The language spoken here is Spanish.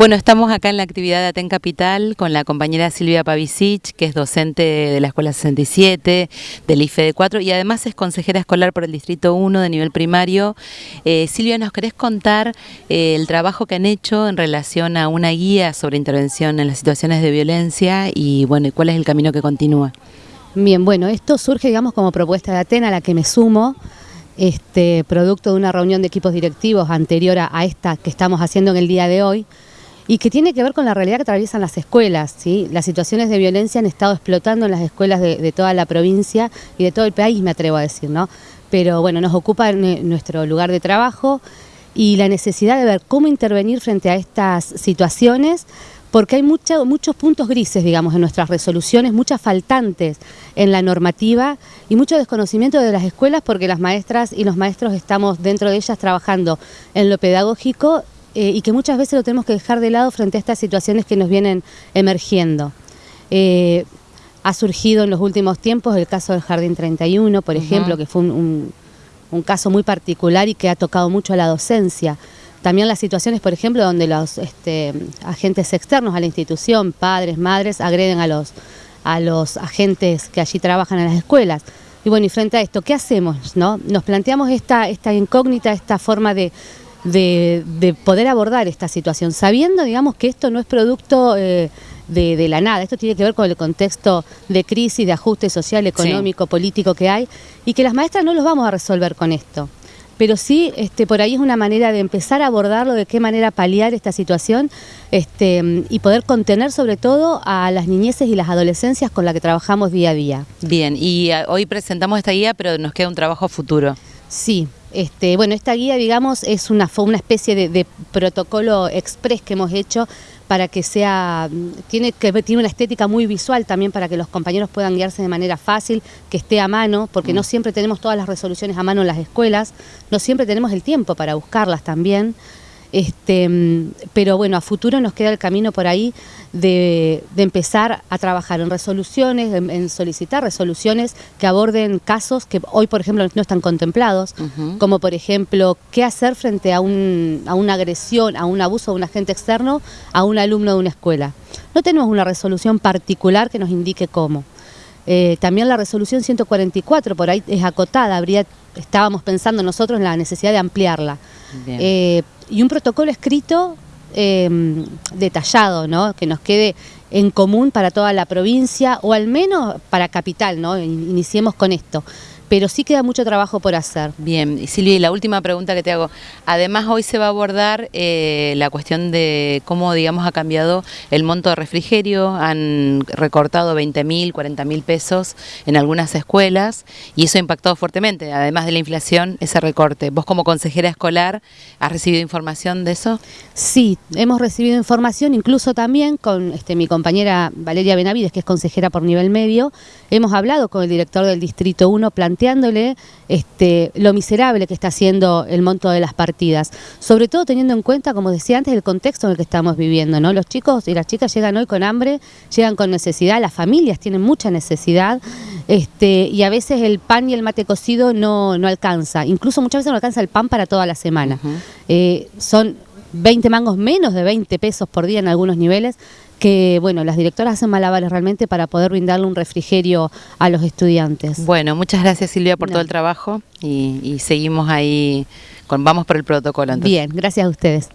Bueno, estamos acá en la actividad de Aten Capital con la compañera Silvia Pavicic, que es docente de la Escuela 67, del IFE de 4 y además es consejera escolar por el Distrito 1 de nivel primario. Eh, Silvia, ¿nos querés contar eh, el trabajo que han hecho en relación a una guía sobre intervención en las situaciones de violencia y bueno, cuál es el camino que continúa? Bien, bueno, esto surge digamos como propuesta de Aten a la que me sumo este, producto de una reunión de equipos directivos anterior a, esta que estamos haciendo en el día de hoy, y que tiene que ver con la realidad que atraviesan las escuelas. ¿sí? Las situaciones de violencia han estado explotando en las escuelas de, toda la provincia y de todo el país, me atrevo a decir, ¿no? Pero bueno, nos ocupa nuestro lugar de trabajo y la necesidad de ver cómo intervenir frente a estas situaciones porque hay muchos puntos grises, digamos, en nuestras resoluciones, muchas faltantes en la normativa y mucho desconocimiento de las escuelas porque las maestras y los maestros estamos dentro de ellas trabajando en lo pedagógico eh, y que muchas veces lo tenemos que dejar de lado frente a estas situaciones que nos vienen emergiendo. Eh, ha surgido en los últimos tiempos el caso del Jardín 31, por ejemplo, que fue un caso muy particular y que ha tocado mucho a la docencia. También las situaciones, por ejemplo, donde los este, agentes externos a la institución, padres, madres, agreden a los, a los agentes que allí trabajan en las escuelas. Y bueno, y frente a esto, ¿qué hacemos? No? Nos planteamos esta, esta incógnita, esta forma de, poder abordar esta situación, sabiendo, digamos, que esto no es producto eh, de, la nada, esto tiene que ver con el contexto de crisis, de ajuste social, económico, político que hay, y que las maestras no los vamos a resolver con esto pero sí este, por ahí es una manera de empezar a abordarlo, de qué manera paliar esta situación este, y poder contener sobre todo a las niñeces y las adolescencias con las que trabajamos día a día. Bien, y ah, hoy presentamos esta guía, pero nos queda un trabajo futuro. Sí, este, bueno, esta guía, digamos, es una, una especie de, protocolo express que hemos hecho para que sea, tiene, que, tiene una estética muy visual también para que los compañeros puedan guiarse de manera fácil, que esté a mano, porque no mm. siempre tenemos todas las resoluciones a mano en las escuelas, no siempre tenemos el tiempo para buscarlas también. Este, pero bueno, a futuro nos queda el camino por ahí de, empezar a trabajar en resoluciones, en, solicitar resoluciones que aborden casos que hoy, por ejemplo, no están contemplados, como por ejemplo, qué hacer frente a, un, a una agresión, a un abuso de un agente externo a un alumno de una escuela. No tenemos una resolución particular que nos indique cómo. Eh, también la resolución 144 por ahí es acotada, habría, estábamos pensando nosotros en la necesidad de ampliarla. Eh, y un protocolo escrito em, detallado, ¿no? que nos quede en común para toda la provincia o al menos para capital, ¿no? iniciemos con esto pero sí queda mucho trabajo por hacer. Bien, y Silvia, y la última pregunta que te hago. Además, hoy se va a abordar eh, la cuestión de cómo, digamos, ha cambiado el monto de refrigerio. Han recortado 20 mil, 40 mil pesos en algunas escuelas y eso ha impactado fuertemente, además de la inflación, ese recorte. ¿Vos como consejera escolar has recibido información de eso? Sí, hemos recibido información, incluso también con este, mi compañera Valeria Benavides, que es consejera por nivel medio. Hemos hablado con el director del Distrito 1, planteándole este, lo miserable que está haciendo el monto de las partidas, sobre todo teniendo en cuenta, como decía antes, el contexto en el que estamos viviendo. ¿no? Los chicos y las chicas llegan hoy con hambre, llegan con necesidad, las familias tienen mucha necesidad este, y a veces el pan y el mate cocido no, no alcanza, incluso muchas veces no alcanza el pan para toda la semana. Eh, son 20 mangos menos de 20 pesos por día en algunos niveles, que bueno, las directoras hacen malabares realmente para poder brindarle un refrigerio a los estudiantes. Bueno, muchas gracias Silvia por todo el trabajo y, seguimos ahí, con, vamos por el protocolo. Bien, gracias a ustedes.